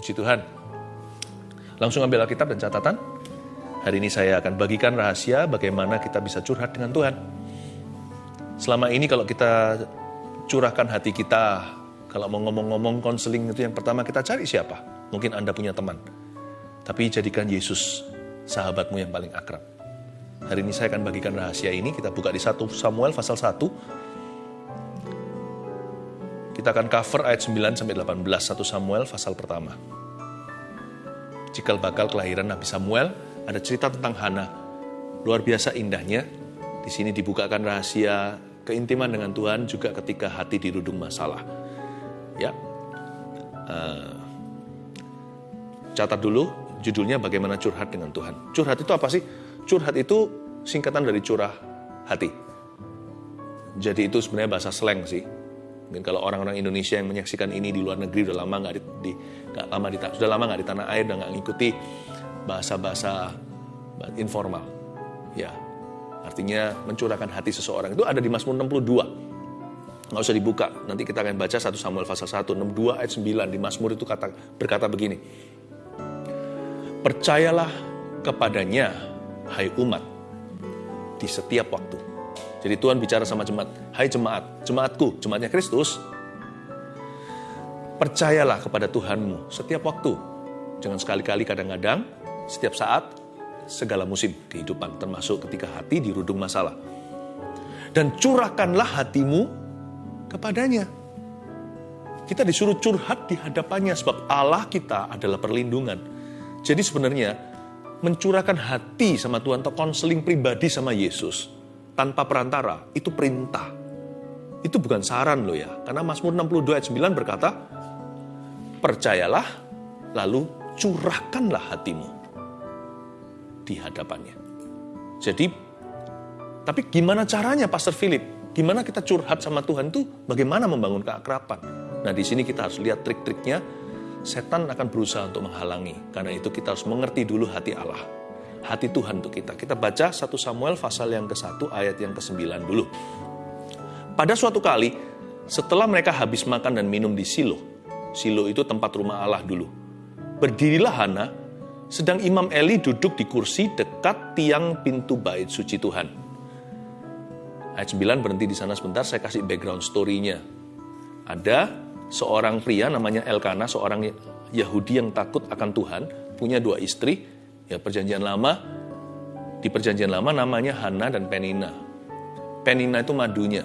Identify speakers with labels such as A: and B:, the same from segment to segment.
A: Puji Tuhan. Langsung ambil Alkitab dan catatan. Hari ini saya akan bagikan rahasia bagaimana kita bisa curhat dengan Tuhan. Selama ini kalau kita curahkan hati kita, kalau mau ngomong-ngomong konseling itu yang pertama kita cari siapa? Mungkin Anda punya teman. Tapi jadikan Yesus sahabatmu yang paling akrab. Hari ini saya akan bagikan rahasia ini. Kita buka di 1 Samuel pasal 1. Kita akan cover ayat 9 sampai 18 1 Samuel pasal pertama. Cikal bakal kelahiran Nabi Samuel, ada cerita tentang Hana. Luar biasa indahnya. Di sini dibukakan rahasia keintiman dengan Tuhan juga ketika hati dirudung masalah. Ya, uh, catat dulu judulnya bagaimana curhat dengan Tuhan. Curhat itu apa sih? Curhat itu singkatan dari curah hati. Jadi itu sebenarnya bahasa slang sih. Mungkin kalau orang-orang Indonesia yang menyaksikan ini di luar negeri udah lama nggak di, di gak lama di sudah lama nggak di tanah air dan nggak ngikuti bahasa-bahasa informal. Ya, artinya mencurahkan hati seseorang itu ada di Mazmur 62. Nggak usah dibuka, nanti kita akan baca 1 Samuel pasal 1, 62 ayat 9 di Mazmur itu kata berkata begini. Percayalah kepadanya, hai umat, di setiap waktu. Jadi Tuhan bicara sama jemaat, hai jemaat, jemaatku, jemaatnya Kristus, percayalah kepada Tuhanmu setiap waktu. Jangan sekali-kali kadang-kadang, setiap saat, segala musim kehidupan, termasuk ketika hati dirudung masalah. Dan curahkanlah hatimu kepadanya. Kita disuruh curhat di hadapannya sebab Allah kita adalah perlindungan. Jadi sebenarnya mencurahkan hati sama Tuhan atau konseling pribadi sama Yesus tanpa perantara itu perintah. Itu bukan saran loh ya. Karena Mazmur 62 ayat 9 berkata, percayalah lalu curahkanlah hatimu di hadapannya. Jadi, tapi gimana caranya Pastor Philip? Gimana kita curhat sama Tuhan itu bagaimana membangun keakraban? Nah di sini kita harus lihat trik-triknya. Setan akan berusaha untuk menghalangi. Karena itu kita harus mengerti dulu hati Allah. Hati Tuhan untuk kita. Kita baca 1 Samuel pasal yang ke-1 ayat yang ke-9 dulu. Pada suatu kali, setelah mereka habis makan dan minum di Silo, Silo itu tempat rumah Allah dulu. Berdirilah Hana sedang Imam Eli duduk di kursi dekat tiang pintu bait suci Tuhan. Ayat 9 berhenti di sana sebentar, saya kasih background story-nya. Ada seorang pria namanya Elkana, seorang Yahudi yang takut akan Tuhan, punya dua istri, ya perjanjian lama, di perjanjian lama namanya Hana dan Penina. Penina itu madunya,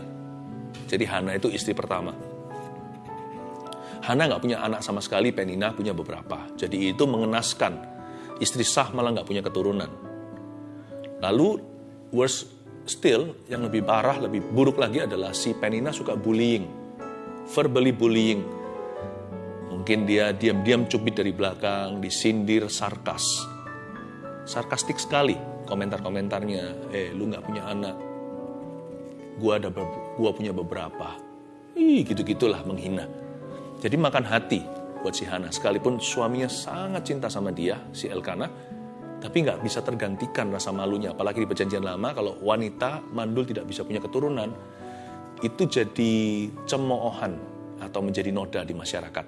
A: jadi Hana itu istri pertama. Hana nggak punya anak sama sekali, Penina punya beberapa. Jadi itu mengenaskan istri sah malah nggak punya keturunan. Lalu worse still, yang lebih parah, lebih buruk lagi adalah si Penina suka bullying, verbally bullying. Mungkin dia diam-diam cubit dari belakang, disindir, sarkas. Sarkastik sekali komentar-komentarnya. Eh, lu nggak punya anak. Gua ada, gua punya beberapa. Ih, gitu-gitulah menghina. Jadi makan hati buat si Hana. Sekalipun suaminya sangat cinta sama dia, si Elkana, tapi nggak bisa tergantikan rasa malunya. Apalagi di perjanjian lama, kalau wanita mandul tidak bisa punya keturunan, itu jadi cemoohan atau menjadi noda di masyarakat.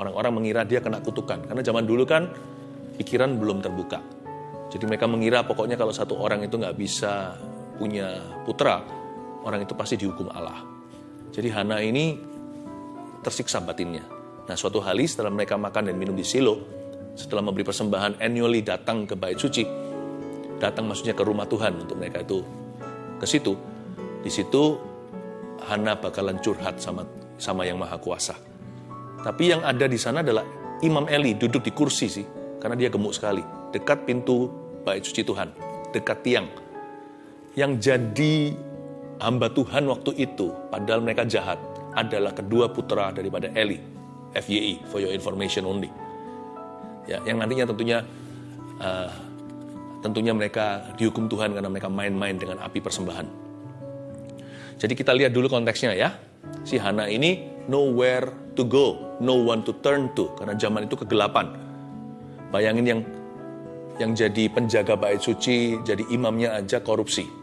A: Orang-orang mengira dia kena kutukan. Karena zaman dulu kan pikiran belum terbuka. Jadi mereka mengira pokoknya kalau satu orang itu nggak bisa punya putra, orang itu pasti dihukum Allah. Jadi Hana ini tersiksa batinnya. Nah suatu hari setelah mereka makan dan minum di Silo, setelah memberi persembahan annually datang ke bait suci, datang maksudnya ke rumah Tuhan untuk mereka itu ke situ. Di situ Hana bakalan curhat sama sama yang maha kuasa. Tapi yang ada di sana adalah Imam Eli duduk di kursi sih, karena dia gemuk sekali, dekat pintu bait suci Tuhan, dekat tiang. Yang jadi hamba Tuhan waktu itu, padahal mereka jahat, adalah kedua putra daripada Eli, FYI, for your information only. Ya, yang nantinya tentunya uh, tentunya mereka dihukum Tuhan karena mereka main-main dengan api persembahan. Jadi kita lihat dulu konteksnya ya. Si Hana ini nowhere to go, no one to turn to karena zaman itu kegelapan. Bayangin yang yang jadi penjaga bait suci, jadi imamnya aja korupsi.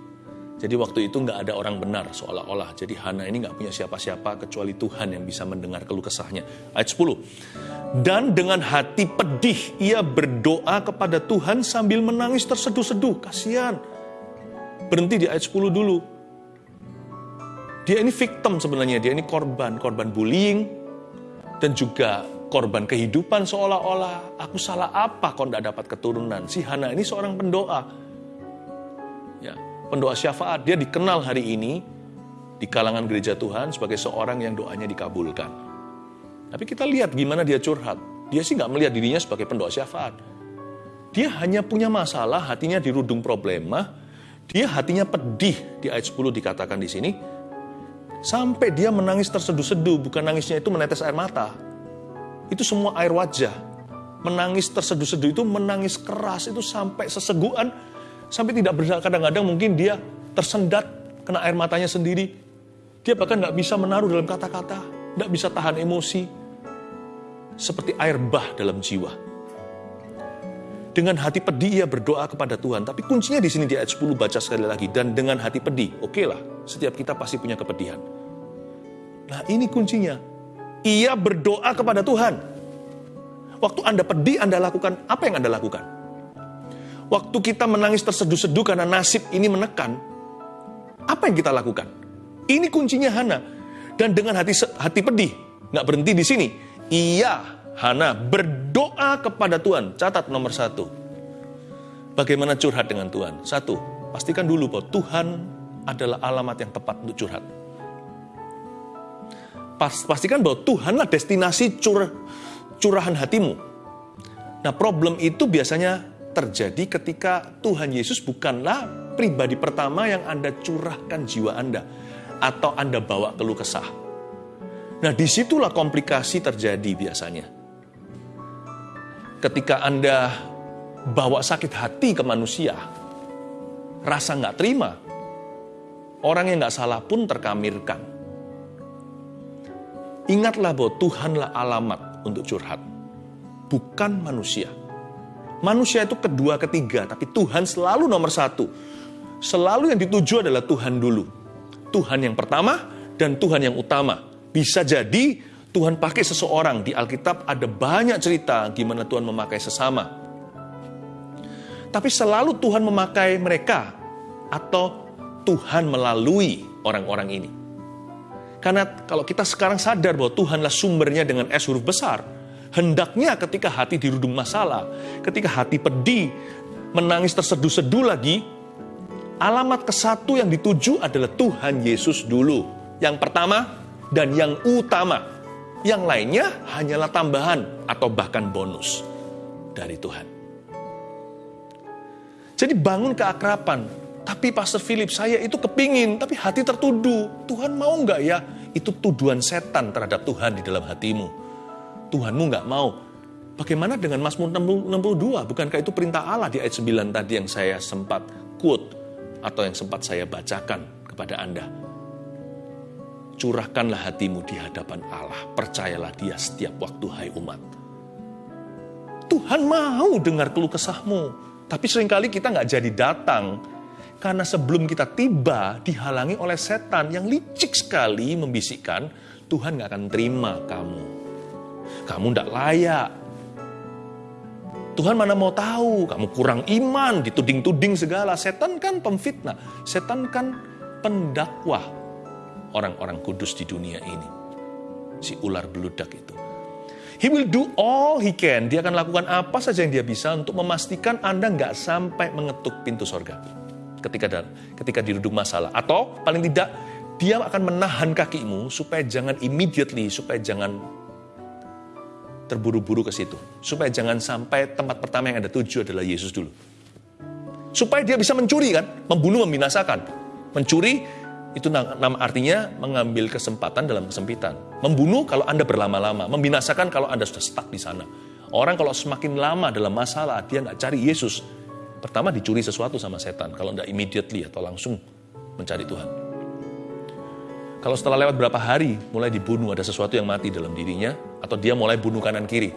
A: Jadi waktu itu nggak ada orang benar seolah-olah. Jadi Hana ini nggak punya siapa-siapa kecuali Tuhan yang bisa mendengar keluh kesahnya. Ayat 10. Dan dengan hati pedih ia berdoa kepada Tuhan sambil menangis terseduh-seduh. Kasihan. Berhenti di ayat 10 dulu. Dia ini victim sebenarnya, dia ini korban, korban bullying, dan juga korban kehidupan seolah-olah aku salah apa kok tidak dapat keturunan. Si Hana ini seorang pendoa. Ya, pendoa syafaat. Dia dikenal hari ini di kalangan gereja Tuhan sebagai seorang yang doanya dikabulkan. Tapi kita lihat gimana dia curhat. Dia sih nggak melihat dirinya sebagai pendoa syafaat. Dia hanya punya masalah, hatinya dirudung problema. Dia hatinya pedih, di ayat 10 dikatakan di sini. Sampai dia menangis terseduh-seduh, bukan nangisnya itu menetes air mata. Itu semua air wajah. Menangis terseduh-seduh itu menangis keras, itu sampai seseguan sampai tidak bergerak kadang-kadang mungkin dia tersendat kena air matanya sendiri. Dia bahkan nggak bisa menaruh dalam kata-kata, nggak bisa tahan emosi. Seperti air bah dalam jiwa. Dengan hati pedih ia berdoa kepada Tuhan. Tapi kuncinya di sini di ayat 10 baca sekali lagi. Dan dengan hati pedih, oke okay lah, setiap kita pasti punya kepedihan. Nah ini kuncinya. Ia berdoa kepada Tuhan. Waktu Anda pedih, Anda lakukan apa yang Anda lakukan? Waktu kita menangis terseduh-seduh karena nasib ini menekan, apa yang kita lakukan? Ini kuncinya Hana. Dan dengan hati hati pedih, nggak berhenti di sini. Ia, Hana, berdoa kepada Tuhan. Catat nomor satu. Bagaimana curhat dengan Tuhan? Satu, pastikan dulu bahwa Tuhan adalah alamat yang tepat untuk curhat. Pastikan bahwa Tuhanlah destinasi curah, curahan hatimu. Nah problem itu biasanya terjadi ketika Tuhan Yesus bukanlah pribadi pertama yang Anda curahkan jiwa Anda atau Anda bawa keluh kesah. Nah, di situlah komplikasi terjadi biasanya. Ketika Anda bawa sakit hati ke manusia, rasa nggak terima, orang yang nggak salah pun terkamirkan. Ingatlah bahwa Tuhanlah alamat untuk curhat, bukan manusia. Manusia itu kedua, ketiga, tapi Tuhan selalu nomor satu. Selalu yang dituju adalah Tuhan dulu. Tuhan yang pertama dan Tuhan yang utama. Bisa jadi Tuhan pakai seseorang. Di Alkitab ada banyak cerita gimana Tuhan memakai sesama. Tapi selalu Tuhan memakai mereka atau Tuhan melalui orang-orang ini. Karena kalau kita sekarang sadar bahwa Tuhanlah sumbernya dengan S huruf besar, Hendaknya ketika hati dirudung masalah, ketika hati pedih, menangis terseduh-seduh lagi, alamat ke satu yang dituju adalah Tuhan Yesus dulu. Yang pertama dan yang utama. Yang lainnya hanyalah tambahan atau bahkan bonus dari Tuhan. Jadi bangun keakrapan. Tapi Pastor Philip, saya itu kepingin, tapi hati tertuduh. Tuhan mau nggak ya? Itu tuduhan setan terhadap Tuhan di dalam hatimu Tuhanmu nggak mau. Bagaimana dengan Mazmur 62? Bukankah itu perintah Allah di ayat 9 tadi yang saya sempat quote atau yang sempat saya bacakan kepada Anda? Curahkanlah hatimu di hadapan Allah. Percayalah dia setiap waktu hai umat. Tuhan mau dengar keluh kesahmu. Tapi sering kali kita nggak jadi datang. Karena sebelum kita tiba dihalangi oleh setan yang licik sekali membisikkan, Tuhan nggak akan terima kamu kamu tidak layak. Tuhan mana mau tahu, kamu kurang iman, dituding-tuding segala. Setan kan pemfitnah, setan kan pendakwah orang-orang kudus di dunia ini. Si ular beludak itu. He will do all he can. Dia akan lakukan apa saja yang dia bisa untuk memastikan Anda nggak sampai mengetuk pintu sorga. Ketika ketika diruduk masalah. Atau paling tidak, dia akan menahan kakimu supaya jangan immediately, supaya jangan terburu-buru ke situ. Supaya jangan sampai tempat pertama yang Anda tuju adalah Yesus dulu. Supaya dia bisa mencuri kan, membunuh, membinasakan. Mencuri itu nama artinya mengambil kesempatan dalam kesempitan. Membunuh kalau Anda berlama-lama, membinasakan kalau Anda sudah stuck di sana. Orang kalau semakin lama dalam masalah, dia nggak cari Yesus. Pertama dicuri sesuatu sama setan, kalau nggak immediately atau langsung mencari Tuhan. Kalau setelah lewat berapa hari mulai dibunuh ada sesuatu yang mati dalam dirinya atau dia mulai bunuh kanan kiri.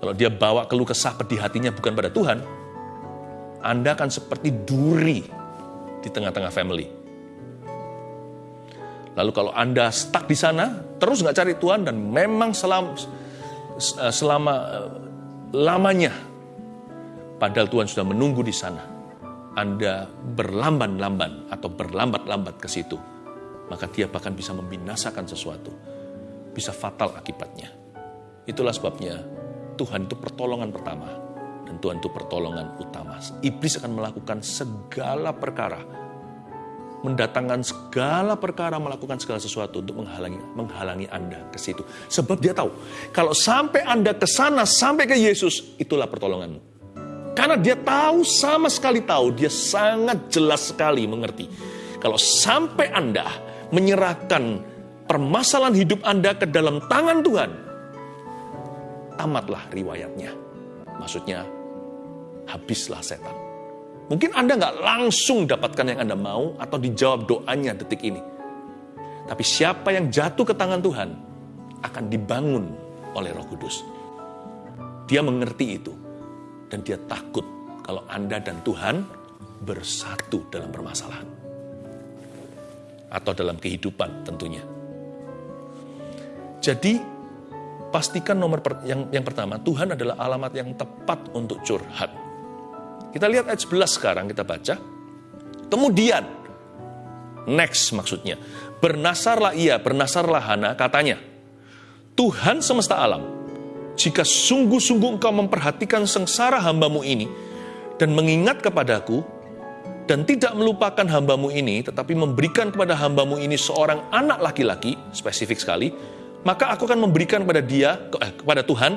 A: Kalau dia bawa keluh kesah pedih hatinya bukan pada Tuhan, Anda akan seperti duri di tengah-tengah family. Lalu kalau Anda stuck di sana, terus nggak cari Tuhan dan memang selama, selama lamanya, padahal Tuhan sudah menunggu di sana, Anda berlamban-lamban atau berlambat-lambat ke situ, maka dia bahkan bisa membinasakan sesuatu. Bisa fatal akibatnya. Itulah sebabnya Tuhan itu pertolongan pertama dan Tuhan itu pertolongan utama. Iblis akan melakukan segala perkara mendatangkan segala perkara, melakukan segala sesuatu untuk menghalangi menghalangi Anda ke situ. Sebab dia tahu, kalau sampai Anda ke sana, sampai ke Yesus, itulah pertolonganmu. Karena dia tahu, sama sekali tahu, dia sangat jelas sekali mengerti. Kalau sampai Anda menyerahkan permasalahan hidup Anda ke dalam tangan Tuhan, tamatlah riwayatnya. Maksudnya, habislah setan. Mungkin Anda nggak langsung dapatkan yang Anda mau atau dijawab doanya detik ini. Tapi siapa yang jatuh ke tangan Tuhan akan dibangun oleh Roh Kudus. Dia mengerti itu dan dia takut kalau Anda dan Tuhan bersatu dalam permasalahan atau dalam kehidupan tentunya. Jadi pastikan nomor per, yang yang pertama Tuhan adalah alamat yang tepat untuk curhat. Kita lihat ayat 11 sekarang kita baca. Kemudian, next maksudnya, bernasarlah ia, bernasarlah Hana, katanya, Tuhan semesta alam, jika sungguh-sungguh engkau memperhatikan sengsara hambamu ini, dan mengingat kepadaku, dan tidak melupakan hambamu ini, tetapi memberikan kepada hambamu ini seorang anak laki-laki, spesifik sekali, maka aku akan memberikan kepada dia, eh, kepada Tuhan,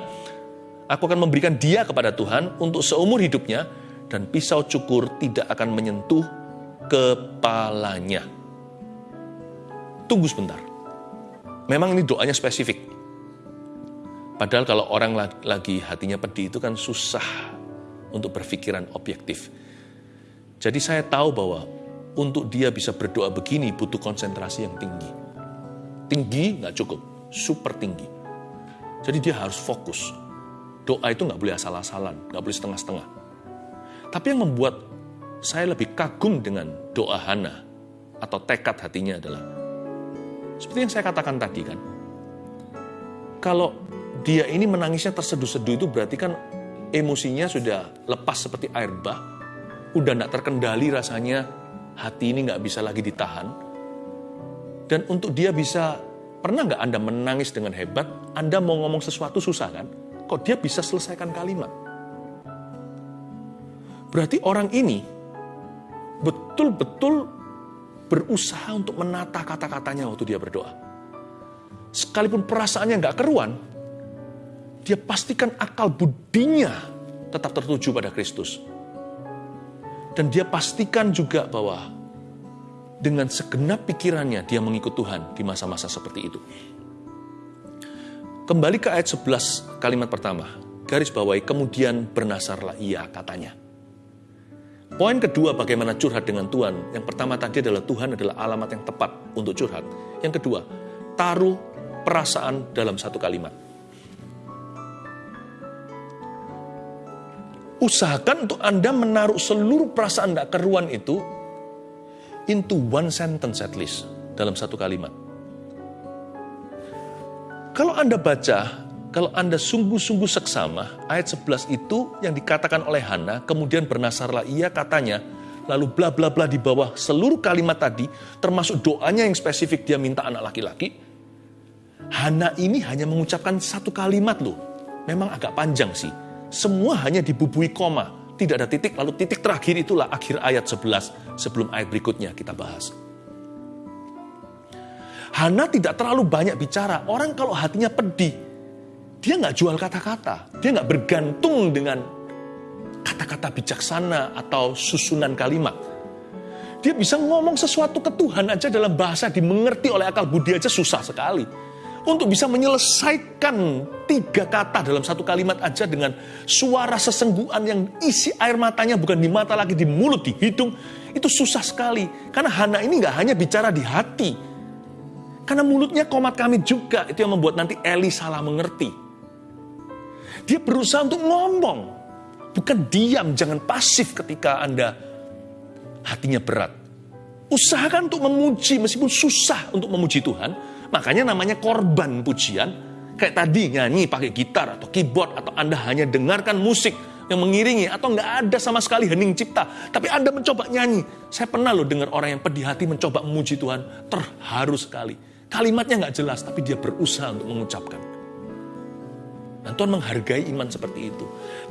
A: aku akan memberikan dia kepada Tuhan untuk seumur hidupnya, dan pisau cukur tidak akan menyentuh kepalanya. Tunggu sebentar. Memang ini doanya spesifik. Padahal kalau orang lagi hatinya pedih itu kan susah untuk berpikiran objektif. Jadi saya tahu bahwa untuk dia bisa berdoa begini butuh konsentrasi yang tinggi. Tinggi nggak cukup, super tinggi. Jadi dia harus fokus. Doa itu nggak boleh asal-asalan, nggak boleh setengah-setengah. Tapi yang membuat saya lebih kagum dengan doa Hana atau tekad hatinya adalah seperti yang saya katakan tadi kan. Kalau dia ini menangisnya terseduh-seduh itu berarti kan emosinya sudah lepas seperti air bah, udah tidak terkendali rasanya, hati ini nggak bisa lagi ditahan. Dan untuk dia bisa, pernah nggak Anda menangis dengan hebat, Anda mau ngomong sesuatu susah kan? Kok dia bisa selesaikan kalimat? Berarti orang ini betul-betul berusaha untuk menata kata-katanya waktu dia berdoa. Sekalipun perasaannya nggak keruan, dia pastikan akal budinya tetap tertuju pada Kristus. Dan dia pastikan juga bahwa dengan segenap pikirannya dia mengikut Tuhan di masa-masa seperti itu. Kembali ke ayat 11 kalimat pertama, garis bawahi kemudian bernasarlah ia katanya. Poin kedua bagaimana curhat dengan Tuhan. Yang pertama tadi adalah Tuhan adalah alamat yang tepat untuk curhat. Yang kedua, taruh perasaan dalam satu kalimat. Usahakan untuk Anda menaruh seluruh perasaan tidak keruan itu into one sentence at least, dalam satu kalimat. Kalau Anda baca kalau Anda sungguh-sungguh seksama, ayat 11 itu yang dikatakan oleh Hana, kemudian bernasarlah ia katanya, lalu bla bla bla di bawah seluruh kalimat tadi, termasuk doanya yang spesifik dia minta anak laki-laki. Hana ini hanya mengucapkan satu kalimat loh. Memang agak panjang sih. Semua hanya dibubui koma. Tidak ada titik, lalu titik terakhir itulah akhir ayat 11 sebelum ayat berikutnya kita bahas. Hana tidak terlalu banyak bicara. Orang kalau hatinya pedih, dia nggak jual kata-kata. Dia nggak bergantung dengan kata-kata bijaksana atau susunan kalimat. Dia bisa ngomong sesuatu ke Tuhan aja dalam bahasa dimengerti oleh akal budi aja susah sekali. Untuk bisa menyelesaikan tiga kata dalam satu kalimat aja dengan suara sesengguhan yang isi air matanya bukan di mata lagi di mulut, di hidung. Itu susah sekali. Karena Hana ini nggak hanya bicara di hati. Karena mulutnya komat kami juga. Itu yang membuat nanti Eli salah mengerti. Dia berusaha untuk ngomong. Bukan diam, jangan pasif ketika Anda hatinya berat. usahakan untuk memuji meskipun susah untuk memuji Tuhan. Makanya namanya korban pujian. Kayak tadi nyanyi pakai gitar atau keyboard atau Anda hanya dengarkan musik yang mengiringi atau nggak ada sama sekali hening cipta. Tapi Anda mencoba nyanyi. Saya pernah loh dengar orang yang pedih hati mencoba memuji Tuhan. Terharu sekali. Kalimatnya nggak jelas tapi dia berusaha untuk mengucapkan. Dan Tuhan menghargai iman seperti itu.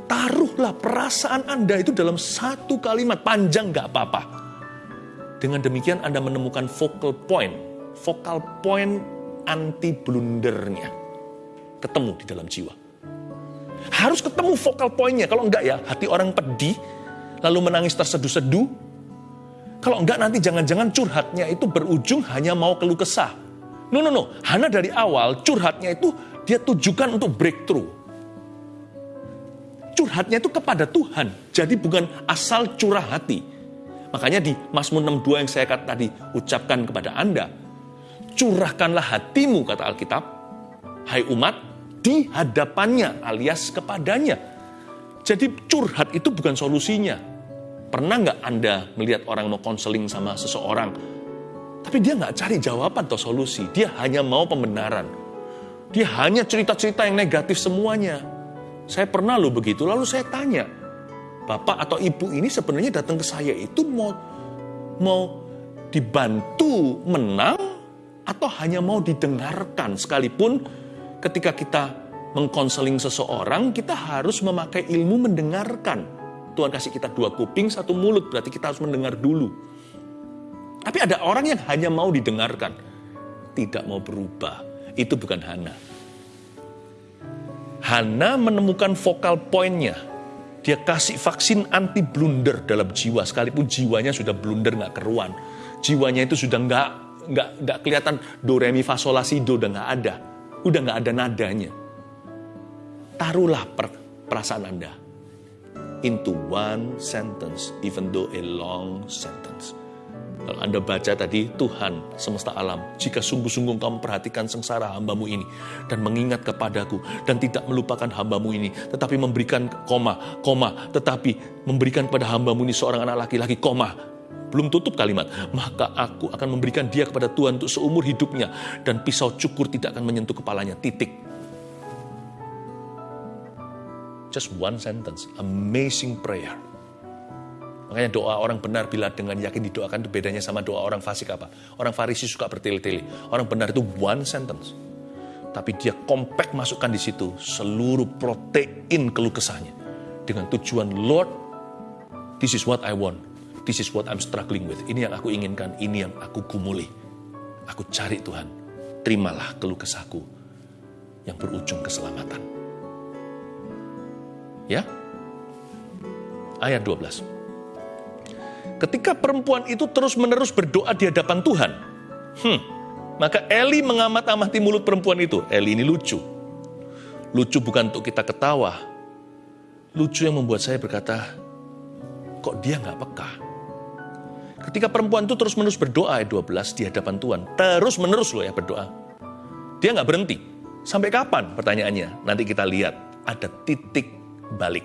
A: Taruhlah perasaan Anda itu dalam satu kalimat panjang nggak apa-apa. Dengan demikian Anda menemukan focal point. Focal point anti blundernya ketemu di dalam jiwa. Harus ketemu vokal poinnya. Kalau enggak ya, hati orang pedih, lalu menangis terseduh-seduh. Kalau enggak nanti jangan-jangan curhatnya itu berujung hanya mau keluh kesah. No, no, no. Hana dari awal curhatnya itu dia tujukan untuk breakthrough. Curhatnya itu kepada Tuhan. Jadi bukan asal curah hati. Makanya di Mazmur 62 yang saya tadi ucapkan kepada Anda. Curahkanlah hatimu, kata Alkitab. Hai umat, di hadapannya alias kepadanya. Jadi curhat itu bukan solusinya. Pernah nggak Anda melihat orang mau konseling sama seseorang, tapi dia nggak cari jawaban atau solusi, dia hanya mau pembenaran. Dia hanya cerita-cerita yang negatif semuanya. Saya pernah loh begitu, lalu saya tanya, Bapak atau Ibu ini sebenarnya datang ke saya itu mau mau dibantu menang atau hanya mau didengarkan sekalipun ketika kita mengkonseling seseorang, kita harus memakai ilmu mendengarkan. Tuhan kasih kita dua kuping, satu mulut, berarti kita harus mendengar dulu. Tapi ada orang yang hanya mau didengarkan, tidak mau berubah. Itu bukan Hana. Hana menemukan vokal poinnya. Dia kasih vaksin anti blunder dalam jiwa, sekalipun jiwanya sudah blunder nggak keruan. Jiwanya itu sudah nggak nggak nggak kelihatan do re mi fa sol la si do udah nggak ada udah nggak ada nadanya. Taruhlah per, perasaan Anda into one sentence, even though a long sentence. Kalau Anda baca tadi, Tuhan semesta alam, jika sungguh-sungguh kau memperhatikan sengsara hambamu ini, dan mengingat kepadaku, dan tidak melupakan hambamu ini, tetapi memberikan koma, koma, tetapi memberikan kepada hambamu ini seorang anak laki-laki, koma, belum tutup kalimat, maka aku akan memberikan dia kepada Tuhan untuk seumur hidupnya dan pisau cukur tidak akan menyentuh kepalanya. Titik. Just one sentence, amazing prayer. Makanya doa orang benar bila dengan yakin didoakan itu bedanya sama doa orang fasik apa? Orang farisi suka bertele-tele. Orang benar itu one sentence. Tapi dia kompak masukkan di situ seluruh protein keluh kesahnya. Dengan tujuan, Lord, this is what I want This is what I'm struggling with. Ini yang aku inginkan, ini yang aku gumuli. Aku cari Tuhan. Terimalah keluh kesahku yang berujung keselamatan. Ya? Ayat 12. Ketika perempuan itu terus-menerus berdoa di hadapan Tuhan, hmm, maka Eli mengamat-amati mulut perempuan itu. Eli ini lucu. Lucu bukan untuk kita ketawa. Lucu yang membuat saya berkata, kok dia nggak peka? Ketika perempuan itu terus-menerus berdoa ayat 12 di hadapan Tuhan. Terus-menerus loh ya berdoa. Dia nggak berhenti. Sampai kapan pertanyaannya? Nanti kita lihat. Ada titik balik.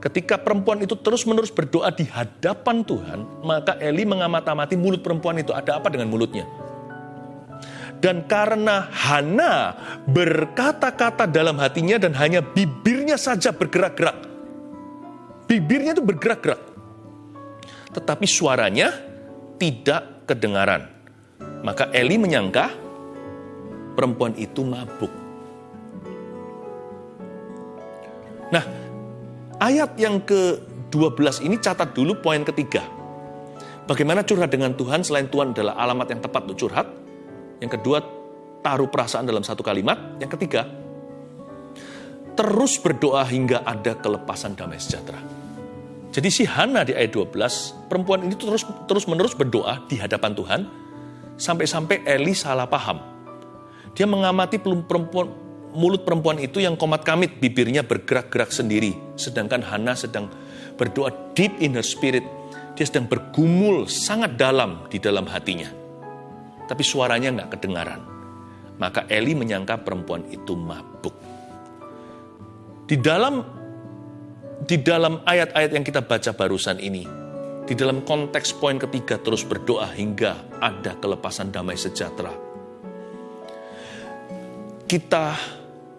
A: Ketika perempuan itu terus-menerus berdoa di hadapan Tuhan, maka Eli mengamat-amati mulut perempuan itu. Ada apa dengan mulutnya? Dan karena Hana berkata-kata dalam hatinya dan hanya bibirnya saja bergerak-gerak. Bibirnya itu bergerak-gerak tetapi suaranya tidak kedengaran. Maka Eli menyangka perempuan itu mabuk. Nah, ayat yang ke-12 ini catat dulu poin ketiga. Bagaimana curhat dengan Tuhan selain Tuhan adalah alamat yang tepat untuk curhat. Yang kedua, taruh perasaan dalam satu kalimat. Yang ketiga, terus berdoa hingga ada kelepasan damai sejahtera. Jadi si Hana di ayat 12, perempuan ini terus terus menerus berdoa di hadapan Tuhan sampai-sampai Eli salah paham. Dia mengamati perempuan mulut perempuan itu yang komat kamit, bibirnya bergerak-gerak sendiri, sedangkan Hana sedang berdoa deep in her spirit. Dia sedang bergumul sangat dalam di dalam hatinya. Tapi suaranya nggak kedengaran. Maka Eli menyangka perempuan itu mabuk. Di dalam di dalam ayat-ayat yang kita baca barusan ini, Di dalam konteks poin ketiga terus berdoa hingga ada kelepasan damai sejahtera. Kita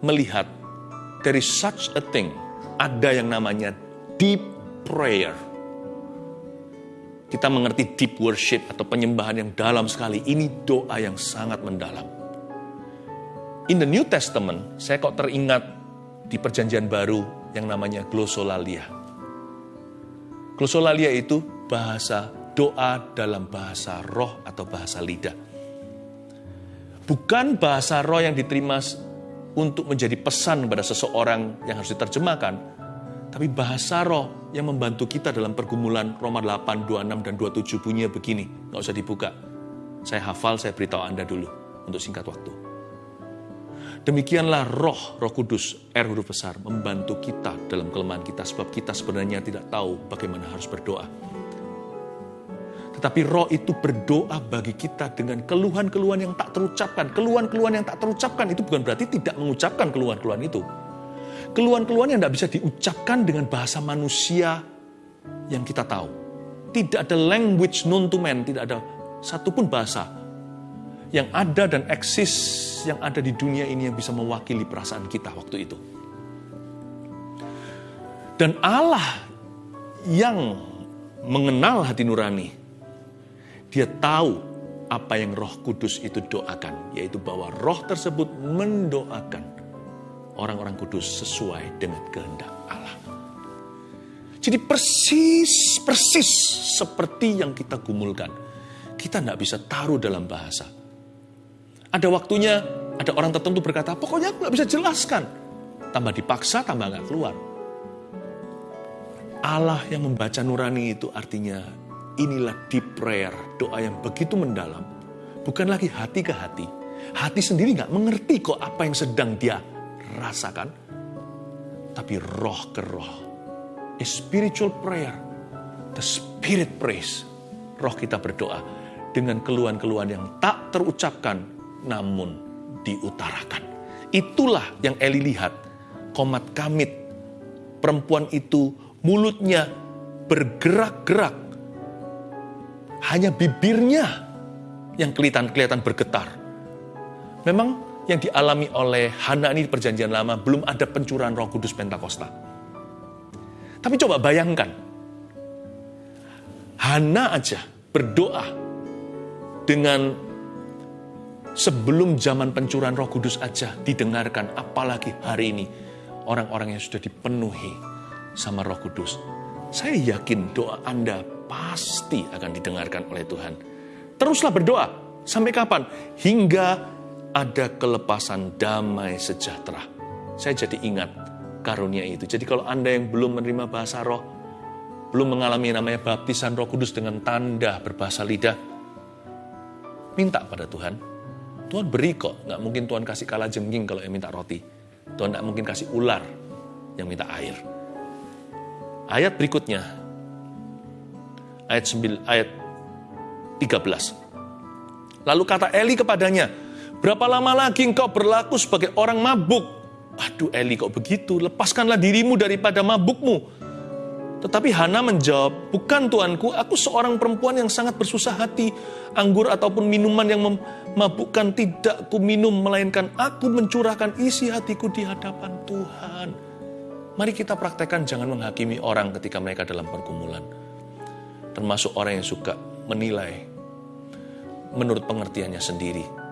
A: melihat dari such a thing ada yang namanya deep prayer. Kita mengerti deep worship atau penyembahan yang dalam sekali. Ini doa yang sangat mendalam. In the New Testament, saya kok teringat di perjanjian baru yang namanya glosolalia. Glosolalia itu bahasa doa dalam bahasa roh atau bahasa lidah. Bukan bahasa roh yang diterima untuk menjadi pesan kepada seseorang yang harus diterjemahkan, tapi bahasa roh yang membantu kita dalam pergumulan Roma 8, 26, dan 27 bunyinya begini. Nggak usah dibuka. Saya hafal, saya beritahu Anda dulu untuk singkat waktu. Demikianlah roh, roh kudus, R huruf besar, membantu kita dalam kelemahan kita. Sebab kita sebenarnya tidak tahu bagaimana harus berdoa. Tetapi roh itu berdoa bagi kita dengan keluhan-keluhan yang tak terucapkan. Keluhan-keluhan yang tak terucapkan itu bukan berarti tidak mengucapkan keluhan-keluhan itu keluhan-keluhan yang tidak bisa diucapkan dengan bahasa manusia yang kita tahu. Tidak ada language known to man, tidak ada satupun bahasa yang ada dan eksis yang ada di dunia ini yang bisa mewakili perasaan kita waktu itu. Dan Allah yang mengenal hati nurani, dia tahu apa yang roh kudus itu doakan, yaitu bahwa roh tersebut mendoakan orang-orang kudus sesuai dengan kehendak Allah. Jadi persis, persis seperti yang kita gumulkan. Kita tidak bisa taruh dalam bahasa. Ada waktunya, ada orang tertentu berkata, pokoknya aku nggak bisa jelaskan. Tambah dipaksa, tambah nggak keluar. Allah yang membaca nurani itu artinya inilah deep prayer, doa yang begitu mendalam. Bukan lagi hati ke hati. Hati sendiri nggak mengerti kok apa yang sedang dia rasakan, tapi roh ke roh. A spiritual prayer, the spirit praise. Roh kita berdoa dengan keluhan-keluhan yang tak terucapkan, namun diutarakan. Itulah yang Eli lihat. Komat kamit, perempuan itu mulutnya bergerak-gerak. Hanya bibirnya yang kelihatan-kelihatan bergetar. Memang yang dialami oleh Hana ini perjanjian lama belum ada pencurahan roh kudus Pentakosta. Tapi coba bayangkan, Hana aja berdoa dengan sebelum zaman pencurahan roh kudus aja didengarkan, apalagi hari ini orang-orang yang sudah dipenuhi sama roh kudus. Saya yakin doa Anda pasti akan didengarkan oleh Tuhan. Teruslah berdoa. Sampai kapan? Hingga ada kelepasan damai sejahtera. Saya jadi ingat karunia itu. Jadi kalau Anda yang belum menerima bahasa roh, belum mengalami namanya baptisan roh kudus dengan tanda berbahasa lidah, minta pada Tuhan. Tuhan beri kok, nggak mungkin Tuhan kasih kala jengking kalau yang minta roti. Tuhan nggak mungkin kasih ular yang minta air. Ayat berikutnya, ayat 9, ayat 13. Lalu kata Eli kepadanya, Berapa lama lagi engkau berlaku sebagai orang mabuk? Aduh Eli kok begitu? Lepaskanlah dirimu daripada mabukmu. Tetapi Hana menjawab, bukan tuanku, aku seorang perempuan yang sangat bersusah hati. Anggur ataupun minuman yang memabukkan tidak ku minum, melainkan aku mencurahkan isi hatiku di hadapan Tuhan. Mari kita praktekkan jangan menghakimi orang ketika mereka dalam pergumulan. Termasuk orang yang suka menilai menurut pengertiannya sendiri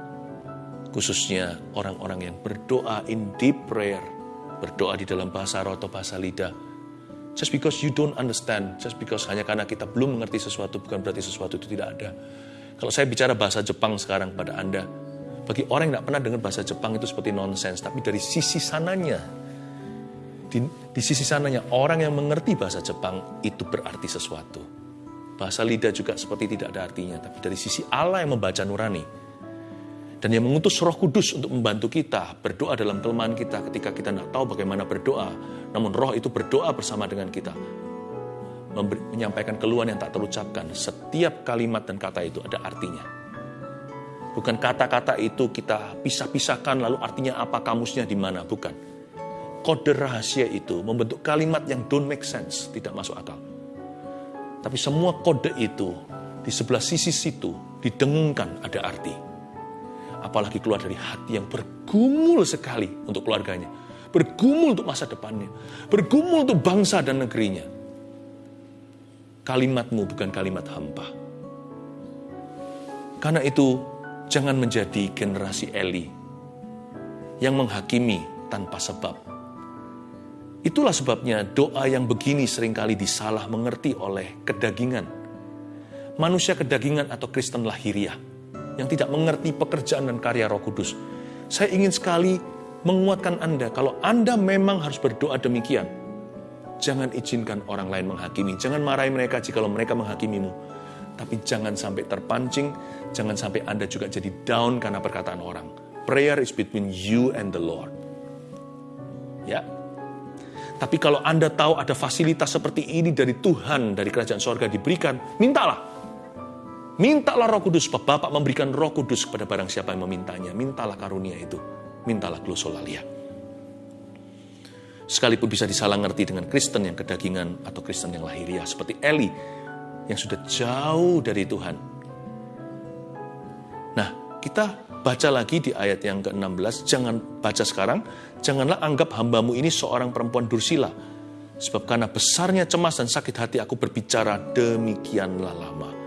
A: khususnya orang-orang yang berdoa in deep prayer, berdoa di dalam bahasa roh atau bahasa lidah. Just because you don't understand, just because hanya karena kita belum mengerti sesuatu, bukan berarti sesuatu itu tidak ada. Kalau saya bicara bahasa Jepang sekarang pada Anda, bagi orang yang tidak pernah dengar bahasa Jepang itu seperti nonsense, tapi dari sisi sananya, di, di sisi sananya orang yang mengerti bahasa Jepang itu berarti sesuatu. Bahasa lidah juga seperti tidak ada artinya, tapi dari sisi Allah yang membaca nurani, dan yang mengutus roh kudus untuk membantu kita berdoa dalam kelemahan kita ketika kita tidak tahu bagaimana berdoa. Namun roh itu berdoa bersama dengan kita. Menyampaikan keluhan yang tak terucapkan. Setiap kalimat dan kata itu ada artinya. Bukan kata-kata itu kita pisah-pisahkan lalu artinya apa kamusnya di mana. Bukan. Kode rahasia itu membentuk kalimat yang don't make sense. Tidak masuk akal. Tapi semua kode itu di sebelah sisi situ didengungkan ada arti. Apalagi keluar dari hati yang bergumul sekali untuk keluarganya. Bergumul untuk masa depannya. Bergumul untuk bangsa dan negerinya. Kalimatmu bukan kalimat hampa. Karena itu, jangan menjadi generasi Eli yang menghakimi tanpa sebab. Itulah sebabnya doa yang begini sering kali disalah mengerti oleh kedagingan. Manusia kedagingan atau Kristen lahiriah yang tidak mengerti pekerjaan dan karya roh kudus. Saya ingin sekali menguatkan Anda kalau Anda memang harus berdoa demikian. Jangan izinkan orang lain menghakimi. Jangan marahi mereka jika mereka menghakimimu. Tapi jangan sampai terpancing, jangan sampai Anda juga jadi down karena perkataan orang. Prayer is between you and the Lord. Ya. Tapi kalau Anda tahu ada fasilitas seperti ini dari Tuhan, dari kerajaan sorga diberikan, mintalah. Mintalah roh kudus, Bapak memberikan roh kudus kepada barang siapa yang memintanya. Mintalah karunia itu. Mintalah glosolalia. Sekalipun bisa disalah ngerti dengan Kristen yang kedagingan atau Kristen yang lahiriah. Seperti Eli yang sudah jauh dari Tuhan. Nah, kita baca lagi di ayat yang ke-16, jangan baca sekarang, janganlah anggap hambamu ini seorang perempuan dursila. Sebab karena besarnya cemas dan sakit hati aku berbicara demikianlah lama.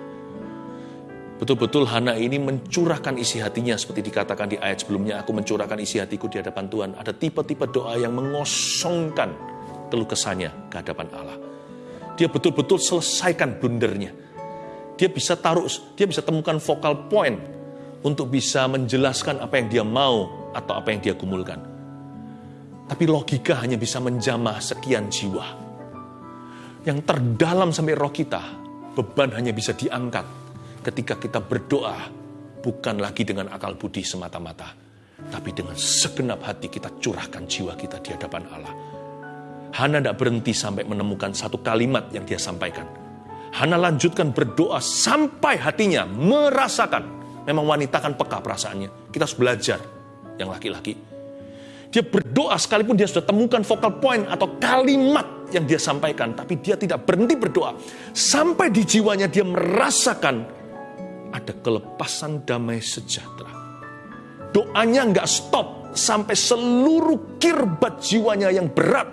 A: Betul-betul Hana ini mencurahkan isi hatinya seperti dikatakan di ayat sebelumnya, aku mencurahkan isi hatiku di hadapan Tuhan. Ada tipe-tipe doa yang mengosongkan keluh kesahnya ke hadapan Allah. Dia betul-betul selesaikan blundernya. Dia bisa taruh, dia bisa temukan vokal point untuk bisa menjelaskan apa yang dia mau atau apa yang dia gumulkan. Tapi logika hanya bisa menjamah sekian jiwa. Yang terdalam sampai roh kita, beban hanya bisa diangkat ketika kita berdoa bukan lagi dengan akal budi semata-mata, tapi dengan segenap hati kita curahkan jiwa kita di hadapan Allah. Hana tidak berhenti sampai menemukan satu kalimat yang dia sampaikan. Hana lanjutkan berdoa sampai hatinya merasakan Memang wanita kan peka perasaannya. Kita harus belajar yang laki-laki. Dia berdoa sekalipun dia sudah temukan vokal point atau kalimat yang dia sampaikan. Tapi dia tidak berhenti berdoa. Sampai di jiwanya dia merasakan ada kelepasan damai sejahtera. Doanya nggak stop sampai seluruh kirbat jiwanya yang berat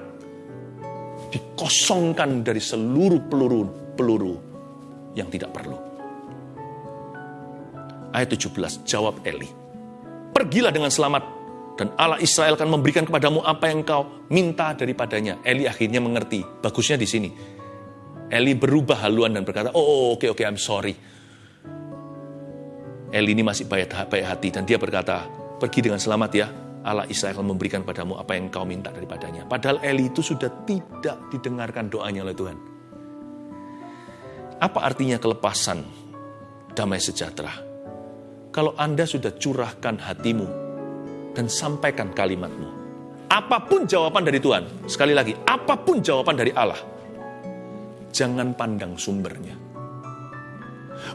A: dikosongkan dari seluruh peluru-peluru yang tidak perlu. Ayat 17, jawab Eli. Pergilah dengan selamat dan Allah Israel akan memberikan kepadamu apa yang kau minta daripadanya. Eli akhirnya mengerti. Bagusnya di sini. Eli berubah haluan dan berkata, oh oke okay, oke okay, I'm sorry. Eli ini masih baik, hati dan dia berkata, pergi dengan selamat ya. Allah Israel memberikan padamu apa yang kau minta daripadanya. Padahal Eli itu sudah tidak didengarkan doanya oleh Tuhan. Apa artinya kelepasan damai sejahtera? kalau Anda sudah curahkan hatimu dan sampaikan kalimatmu. Apa pun jawaban dari Tuhan, sekali lagi, apa pun jawaban dari Allah, jangan pandang sumbernya.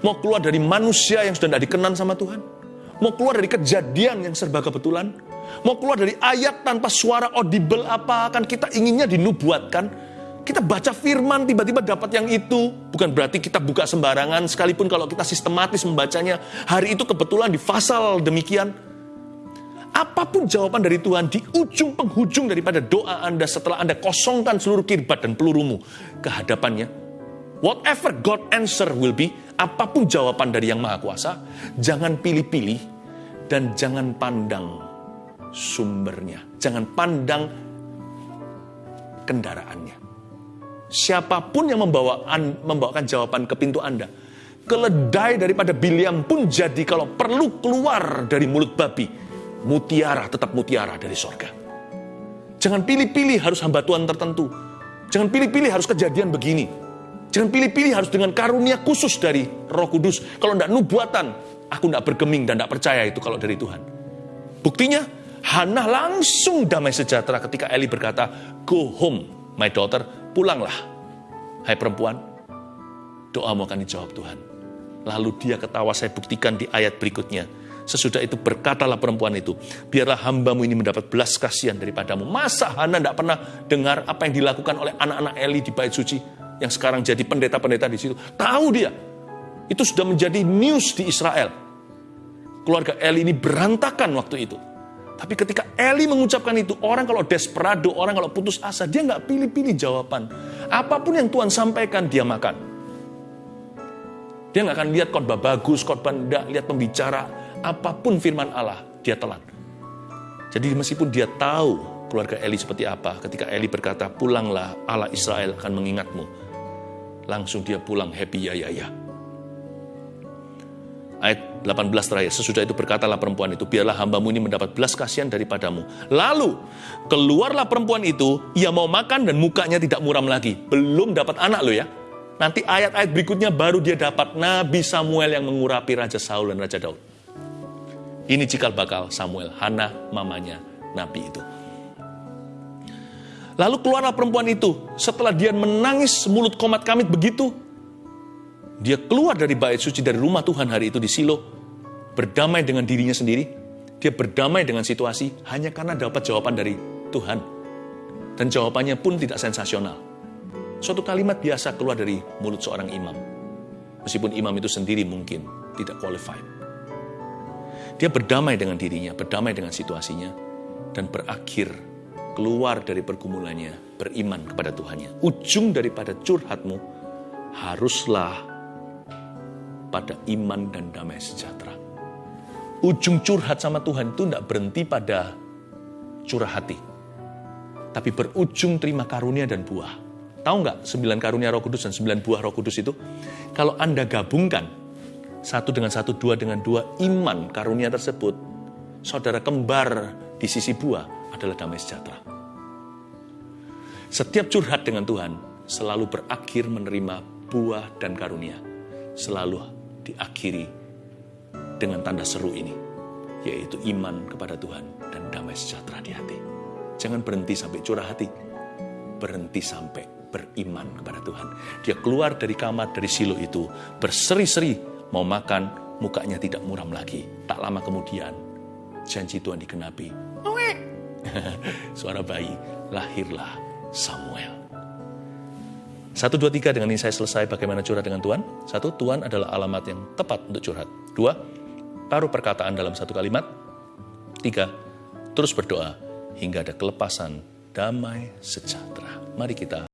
A: Mau keluar dari manusia yang sudah tidak dikenan sama Tuhan, mau keluar dari kejadian yang serba kebetulan, mau keluar dari ayat tanpa suara audible apa, kan kita inginnya dinubuatkan, kita baca firman tiba-tiba dapat yang itu. Bukan berarti kita buka sembarangan sekalipun kalau kita sistematis membacanya. Hari itu kebetulan di pasal demikian. Apa pun jawaban dari Tuhan di ujung penghujung daripada doa Anda setelah Anda kosongkan seluruh kirbat dan pelurumu ke hadapannya. Whatever God answer will be, apa pun jawaban dari yang maha kuasa, jangan pilih-pilih dan jangan pandang sumbernya. Jangan pandang kendaraannya. Siapa pun yang membawa membawakan jawaban ke pintu Anda. Keledai daripada Biliam pun jadi kalau perlu keluar dari mulut babi. Mutiara tetap mutiara dari sorga. Jangan pilih-pilih harus hamba Tuhan tertentu. Jangan pilih-pilih harus kejadian begini. Jangan pilih-pilih harus dengan karunia khusus dari roh kudus. Kalau tidak nubuatan, aku tidak bergeming dan tidak percaya itu kalau dari Tuhan. Buktinya, Hana langsung damai sejahtera ketika Eli berkata, Go home, my daughter, pulanglah, hai perempuan, doamu akan dijawab Tuhan. Lalu dia ketawa, saya buktikan di ayat berikutnya. Sesudah itu berkatalah perempuan itu, biarlah hambamu ini mendapat belas kasihan daripadamu. Masa Hana tidak pernah dengar apa yang dilakukan oleh anak-anak Eli di bait suci? Yang sekarang jadi pendeta-pendeta di situ, tahu dia. Itu sudah menjadi news di Israel. Keluarga Eli ini berantakan waktu itu. Tapi ketika Eli mengucapkan itu, orang kalau desperado, orang kalau putus asa, dia nggak pilih-pilih jawaban. Apa pun yang Tuhan sampaikan, dia makan. Dia nggak akan lihat khotbah bagus, khotbah enggak, lihat pembicara, apa pun firman Allah, dia telan. Jadi meskipun dia tahu keluarga Eli seperti apa, ketika Eli berkata, pulanglah Allah Israel akan mengingatmu. Langsung dia pulang happy ya ya ya. Ayat 18 terakhir, sesudah itu berkatalah perempuan itu, biarlah hambamu ini mendapat belas kasihan daripadamu. Lalu, keluarlah perempuan itu, ia mau makan dan mukanya tidak muram lagi. Belum dapat anak loh ya. Nanti ayat-ayat berikutnya baru dia dapat Nabi Samuel yang mengurapi Raja Saul dan Raja Daud. Ini cikal bakal Samuel, Hana mamanya Nabi itu. Lalu keluarlah perempuan itu. Setelah dia menangis mulut komat kamit begitu, dia keluar dari bait suci dari rumah Tuhan hari itu di Silo, berdamai dengan dirinya sendiri. Dia berdamai dengan situasi hanya karena dapat jawaban dari Tuhan. Dan jawabannya pun tidak sensasional. Suatu kalimat biasa keluar dari mulut seorang imam. Meskipun imam itu sendiri mungkin tidak qualified. Dia berdamai dengan dirinya, berdamai dengan situasinya, dan berakhir keluar dari pergumulannya, beriman kepada Tuhannya. Ujung daripada curhatmu haruslah pada iman dan damai sejahtera. Ujung curhat sama Tuhan itu tidak berhenti pada curah hati. Tapi berujung terima karunia dan buah. Tahu nggak sembilan karunia roh kudus dan sembilan buah roh kudus itu? Kalau Anda gabungkan satu dengan satu, dua dengan dua, iman karunia tersebut, saudara kembar di sisi buah adalah damai sejahtera. Setiap curhat dengan Tuhan selalu berakhir menerima buah dan karunia. Selalu diakhiri dengan tanda seru ini, yaitu iman kepada Tuhan dan damai sejahtera di hati. Jangan berhenti sampai curah hati, berhenti sampai beriman kepada Tuhan. Dia keluar dari kamar dari silo itu, berseri-seri, mau makan, mukanya tidak muram lagi. Tak lama kemudian, janji Tuhan dikenapi. Suara bayi, lahirlah Samuel. Satu, dua, tiga, dengan ini saya selesai bagaimana curhat dengan Tuhan. Satu, Tuhan adalah alamat yang tepat untuk curhat. Dua, taruh perkataan dalam satu kalimat. Tiga, terus berdoa hingga ada kelepasan damai sejahtera. Mari kita